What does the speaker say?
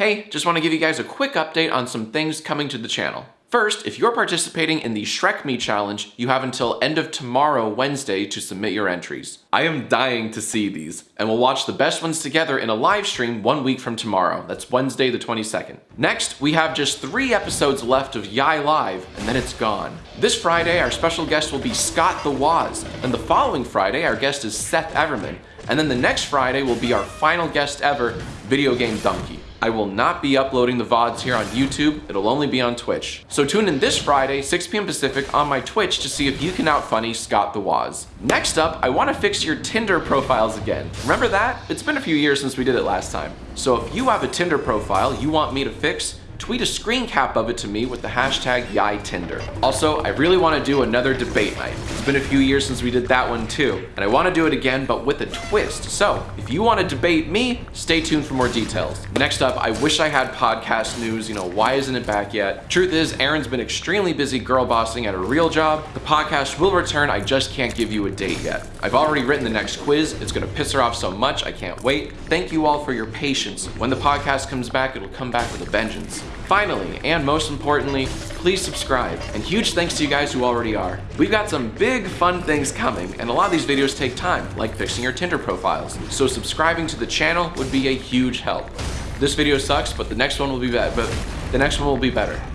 Hey, just want to give you guys a quick update on some things coming to the channel. First, if you're participating in the Shrek Me Challenge, you have until end of tomorrow, Wednesday, to submit your entries. I am dying to see these, and we'll watch the best ones together in a live stream one week from tomorrow. That's Wednesday the 22nd. Next, we have just three episodes left of Yai Live, and then it's gone. This Friday, our special guest will be Scott the Woz, and the following Friday, our guest is Seth Everman, and then the next Friday will be our final guest ever, Video Game Dunkey. I will not be uploading the VODs here on YouTube, it'll only be on Twitch. So tune in this Friday, 6 p.m. Pacific on my Twitch to see if you can outfunny Scott the Woz. Next up, I want to fix your Tinder profiles again. Remember that? It's been a few years since we did it last time. So if you have a Tinder profile you want me to fix, tweet a screen cap of it to me with the hashtag YaiTinder. Also, I really want to do another debate night. It's been a few years since we did that one too, and I want to do it again but with a twist. So, if you want to debate me, stay tuned for more details. Next up, I wish I had podcast news, you know, why isn't it back yet? Truth is, Erin's been extremely busy girl bossing at a real job. The podcast will return, I just can't give you a date yet. I've already written the next quiz, it's gonna piss her off so much, I can't wait. Thank you all for your patience. When the podcast comes back, it'll come back with a vengeance. Finally, and most importantly, please subscribe. And huge thanks to you guys who already are. We've got some big fun things coming, and a lot of these videos take time, like fixing your Tinder profiles. So subscribing to the channel would be a huge help. This video sucks, but the next one will be better. But the next one will be better.